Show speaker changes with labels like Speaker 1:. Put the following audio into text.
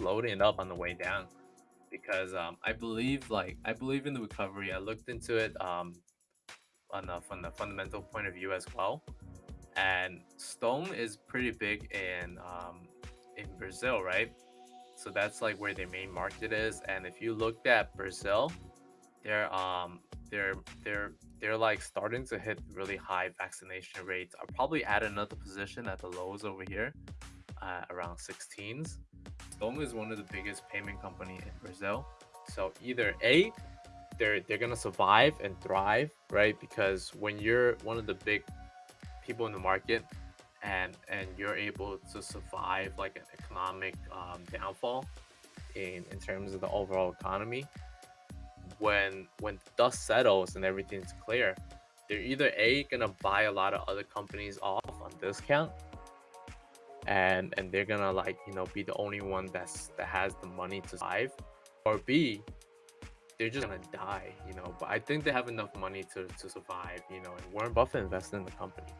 Speaker 1: loading it up on the way down because um, I believe like I believe in the recovery. I looked into it um, on the, from the fundamental point of view as well, and Stone is pretty big in um, in Brazil, right? So that's like where their main market is. And if you looked at Brazil, they're um they're they're they're like starting to hit really high vaccination rates. I'll probably add another position at the lows over here, uh, around 16s. Stone is one of the biggest payment company in Brazil. So either A, they're they're gonna survive and thrive, right? Because when you're one of the big people in the market and and you're able to survive like an economic um, downfall in in terms of the overall economy when when dust settles and everything's clear they're either a gonna buy a lot of other companies off on discount and and they're gonna like you know be the only one that's that has the money to survive. Or b they're just gonna die you know but i think they have enough money to to survive you know and warren buffett invested in the company